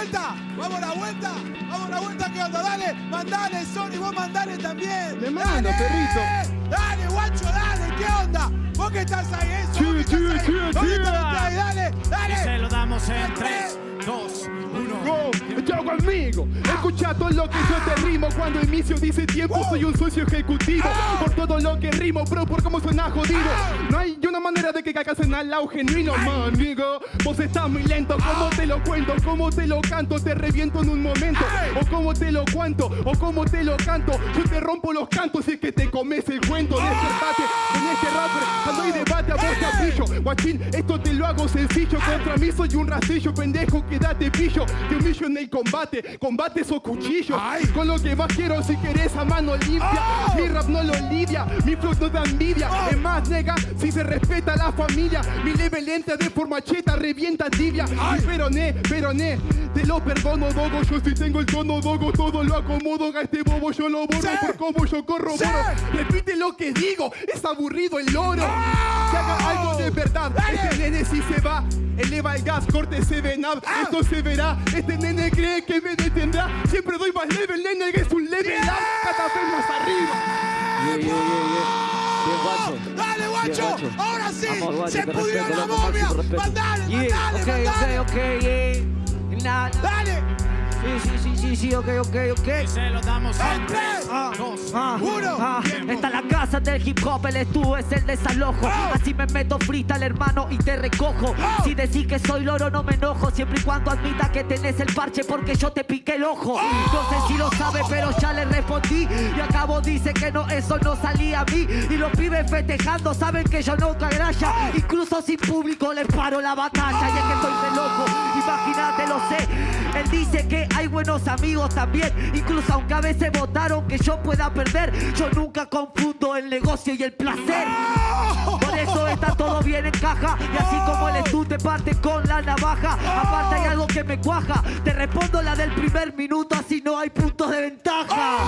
vuelta! ¡Vamos a la vuelta! ¡Vamos a la vuelta! ¿Qué onda? Dale, mandale, Sony, vos mandale también. Le mando, ¡Dale! perrito. Dale, guacho, dale, ¿qué onda? ¿Vos que estás ahí? Eso, Sí, que sí, estás ahí. sí, ¿Vos que? Dale, dale. Y se lo damos en 3, 2, 1. Go, yo conmigo. Escucha todo lo que yo te rimo. Cuando inicio dice tiempo, soy un socio ejecutivo. Por todo lo que rimo, bro, por cómo suena jodido. No hay una manera de que caigas en al lado genuino, manigo. Vos estás muy lento, ¿cómo te lo cuento? ¿Cómo te lo canto? Te reviento en un momento. O cómo te lo cuento, o cómo te lo canto. Yo te rompo los cantos y es que te comes el cuento. Despertate en este rapper. Cuando hay Guachín, esto te lo hago sencillo. Contra mí soy un rastrillo, pendejo, quédate pillo. Te humillo en el combate, combate esos cuchillos. Con lo que más quiero si querés a mano limpia. Mi rap no lo lidia, mi flow no da envidia. Es más, nega, si se respeta la familia. Mi level entra de forma cheta, revienta tibia. Y peroné, peroné, te lo perdono, dogo. Yo si tengo el tono, dogo, todo lo acomodo. A este bobo yo lo borro por cómo yo corro. Repite lo que digo, es aburrido el loro. Que haga algo de verdad. Este nene si se va, eleva el gas, corte se ven up. Esto se verá. Este nene cree que me detendrá. Siempre doy más level, nene, que es un level up. Cada vez más arriba. Yeah, yeah, yeah. Bien. Dale, guacho. Bien. Ahora sí. Guacho, se pudrió la momia. Mandale, mandale, ok, mandale. ok, ok, yeah. Nah, Dale. Sí, sí, sí, sí, sí, ok, ok, ok. Y se lo damos en En 3, tres, 2, Ah, Uno. ah, Tiempo. esta es la casa del hip hop, el estuvo es el desalojo. Ah. Así me meto freestyle, hermano, y te recojo. Ah. Si decís que soy loro, no me enojo. Siempre y cuando admita que tenés el parche porque yo te piqué el ojo. Ah. No sé si lo sabe, pero ya le respondí. Y acabo dice que no, eso no salía a mí. Y los pibes festejando saben que yo no graya. Incluso sin público les paro la batalla. Y es que estoy de loco, dice que hay buenos amigos también. Incluso aunque a veces votaron que yo pueda perder, yo nunca confundo el negocio y el placer. Por eso está todo bien en caja. Y así como el te parte con la navaja. Aparte hay algo que me cuaja. Te respondo la del primer minuto, así no hay puntos de ventaja.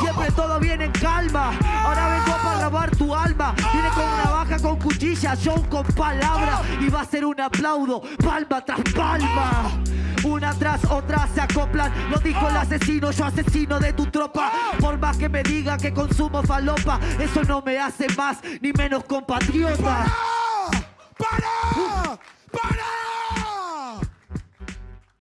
Siempre todo viene en calma. Ahora vengo para lavar tu alma. Viene con una baja con cuchilla, yo con palabra. Y va a ser un aplaudo, palma tras palma. Una tras otra se acoplan. Lo dijo el asesino, yo asesino de tu tropa. Por más que me diga que consumo falopa, eso no me hace más ni menos compatriota.